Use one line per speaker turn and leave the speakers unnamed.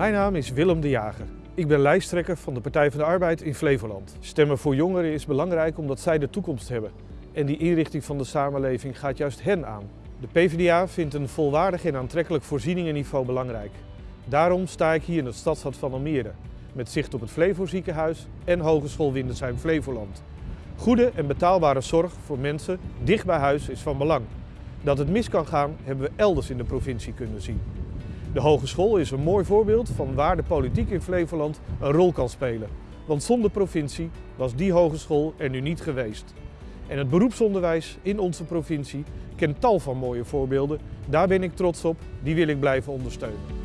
Mijn naam is Willem de Jager. Ik ben lijsttrekker van de Partij van de Arbeid in Flevoland. Stemmen voor jongeren is belangrijk omdat zij de toekomst hebben. En die inrichting van de samenleving gaat juist hen aan. De PvdA vindt een volwaardig en aantrekkelijk voorzieningenniveau belangrijk. Daarom sta ik hier in het stadshart van Almere, met zicht op het Flevo ziekenhuis en Hogeschool Windersheim Flevoland. Goede en betaalbare zorg voor mensen dicht bij huis is van belang. Dat het mis kan gaan hebben we elders in de provincie kunnen zien. De hogeschool is een mooi voorbeeld van waar de politiek in Flevoland een rol kan spelen. Want zonder provincie was die hogeschool er nu niet geweest. En het beroepsonderwijs in onze provincie kent tal van mooie voorbeelden. Daar ben ik trots op, die wil ik blijven ondersteunen.